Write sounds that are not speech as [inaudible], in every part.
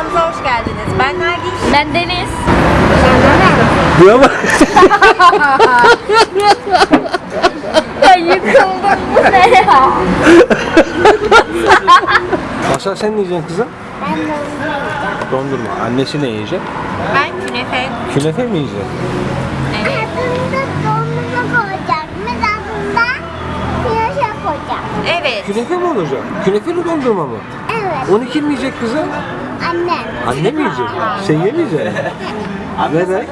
kanalımıza hoş geldiniz. Ben Nergis. Ben Deniz. Buna bak. [laughs] Ya yıkıldım bu ne ya? Masal sen ne yiyeceksin kızım? Ben onu Dondurma. Annesi ne yiyecek? Ben künefe. Künefe mi yiyecek? Evet. Evet. Künefe mi olacak? Künefeli dondurma mı? Evet. Onu kim yiyecek kızım? Annem. Anne mi yiyecek? [laughs] Sen yemeyeceksin. Neden?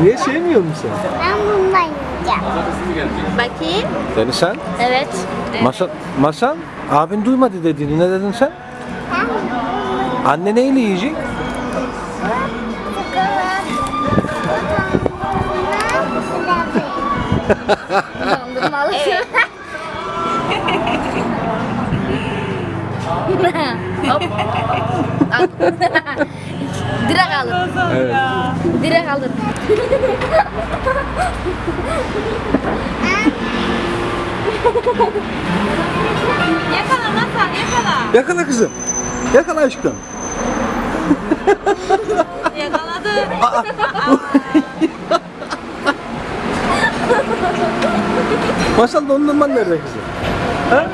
Niye sevmiyor musun? Ben bundan yiyeceğim. Bakayım. Yani sen? Evet. Masal, masal abin duymadı dediğini. Ne dedin sen? Ben Anne neyle yiyecek? Dondurmalı. Hop. Direkt alır. Evet. Direkt alır. Yakala masal yakala. Yakala kızım. Yakala aşkım. Yakaladı. Masal dondurman nerede kızım? Ha?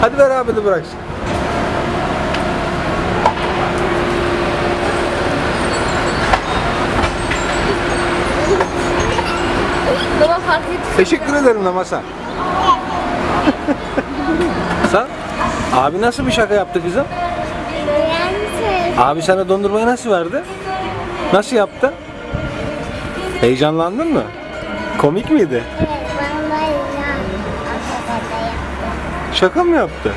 Hadi ver abi de bıraksın. Baba fark et. Teşekkür ederim de Masal. Sen? Abi nasıl bir şaka yaptı kızım? Abi sana dondurmayı nasıl verdi? Nasıl yaptı? Heyecanlandın mı? Komik miydi? Şaka mı yaptı?